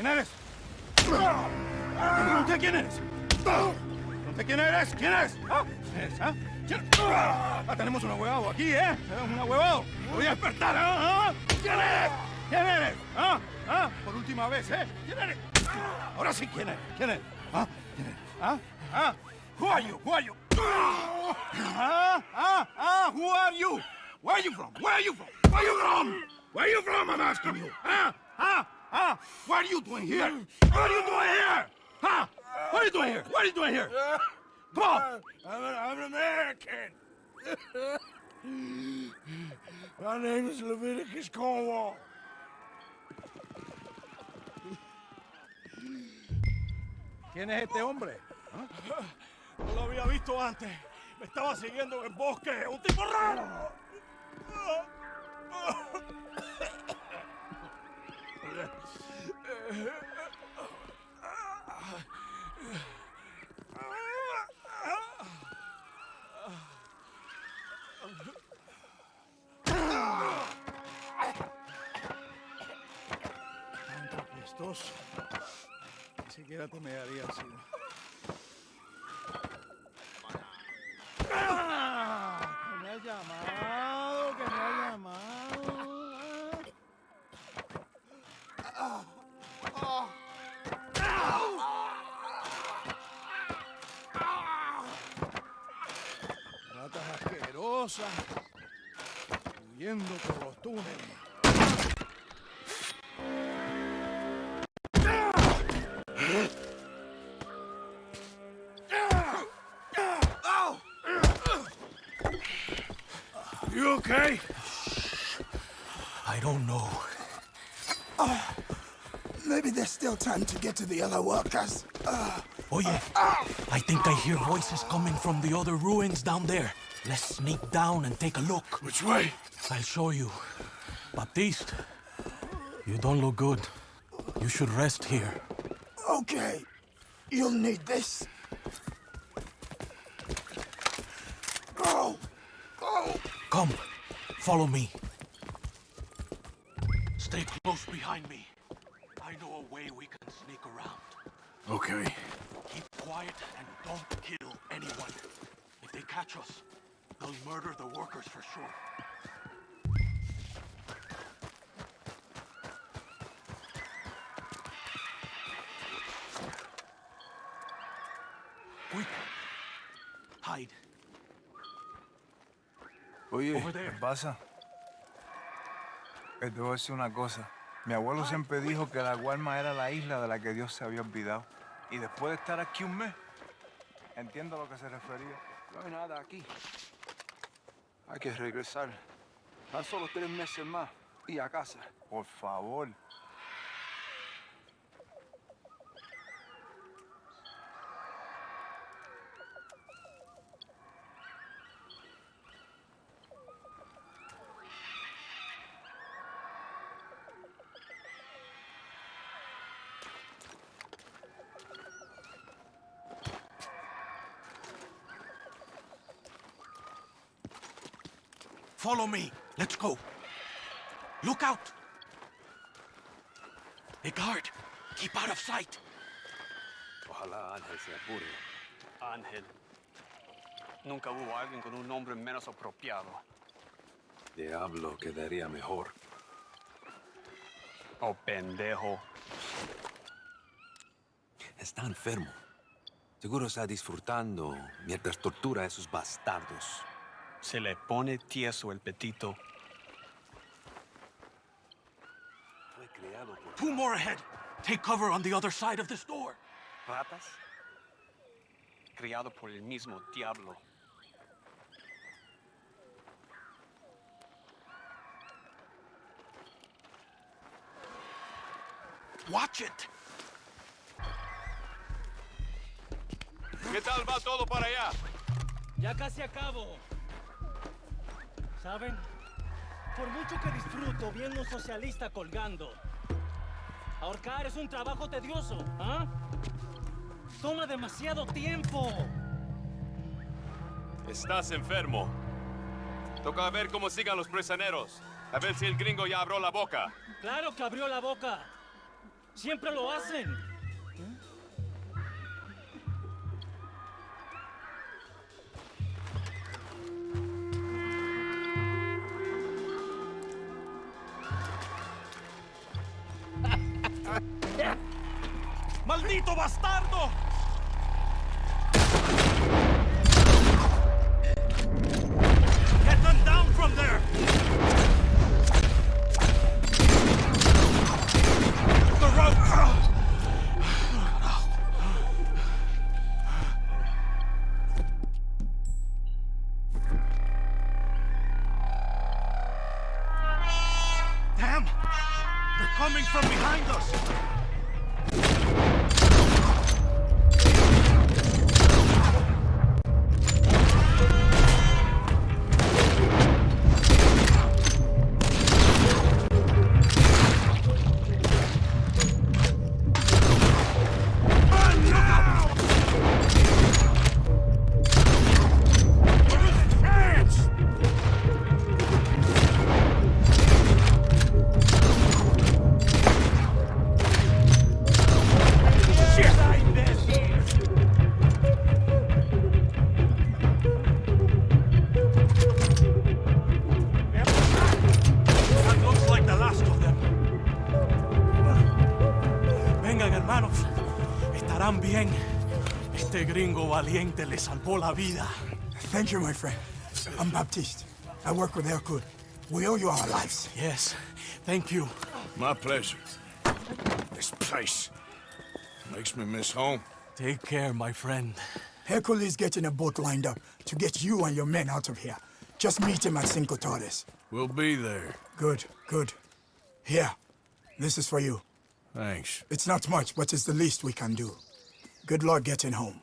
¿Quién eres? ¿Pregunté quién eres? ¿Pregunté quién eres? ¿Quién eres? ¿Ah? ¿Quién eres? ¿Ah? ¿Quién? Ah, tenemos un ahuevado aquí, ¿eh? Tenemos un ahuevado. Voy a despertar, ¿ah? ¿Ah? ¿Quién eres? ¿Quién eres? ¿Ah? ¿Ah? Por última vez, ¿eh? ¿Quién eres? Ahora sí, ¿quién eres? ¿Quién eres? ¿Ah? ¿Quién eres? ¿Ah? ¿Ah? Who are you? Who are you? Ah, ah, ah, who are you? Where are you from? Where are you from? Where are you from? Where are you from, I'm asking you? Huh? Huh? Huh? What are you doing here? What are you doing here? Huh? What are you doing here? What are you doing here? Come on! I'm an, I'm an American. My name is Leviticus Cornwall. ¿Quién es este hombre? No lo había visto antes. Me estaba siguiendo en el bosque. ¡Un tipo raro! Apestoso. Ni siquiera te me haría así. Asquerosas, huyendo por los túneles. You okay? I don't know. Maybe there's still time to get to the other workers. Oh Oye, I think I hear voices coming from the other ruins down there. Let's sneak down and take a look. Which way? I'll show you. Baptiste, you don't look good. You should rest here. Okay. You'll need this. Go! Go! Come, follow me. Stay close behind me. I know a way we can sneak around. Okay. Keep quiet and don't kill anyone. If they catch us, they'll murder the workers for sure. Quick! Hide. Oye, ¿qué pasa? Eh, te voy a decir una cosa. Mi abuelo siempre dijo que la Guarma era la isla de la que Dios se había olvidado. Y después de estar aquí un mes, entiendo a lo que se refería. No hay nada aquí. Hay que regresar. Tan solo tres meses más y a casa. Por favor. Follow me. Let's go. Look out. The guard. Keep out of sight. Ojalá Ángel se apure. Ángel. Nunca hubo alguien con un nombre menos apropiado. Diablo quedaría mejor. Oh, pendejo. Está enfermo. Seguro está disfrutando mientras tortura a esos bastardos. Se le pone tieso el petito. Fue creado por Two more ahead. Take cover on the other side of this door. ¿Ratas? Criado por el mismo diablo. Watch it. ¿Qué tal va todo para allá? Ya casi acabo. ¿Saben? Por mucho que disfruto viendo un socialista colgando, ahorcar es un trabajo tedioso, ¿ah? Toma demasiado tiempo. Estás enfermo. Toca ver cómo sigan los prisioneros. A ver si el gringo ya abrió la boca. Claro que abrió la boca. Siempre lo hacen. Bastardo! Get them down from there! The rope! Damn! They're coming from behind us! Hermanos. Estarán bien. Este gringo valiente le salvó la vida. Thank you, my friend. I'm Baptiste. I work with Hercule. We owe you our lives. Yes, thank you. My pleasure. This place makes me miss home. Take care, my friend. Hercule is getting a boat lined up to get you and your men out of here. Just meet him at Cinco Torres. We'll be there. Good, good. Here, this is for you. Thanks. It's not much, but it's the least we can do. Good luck getting home.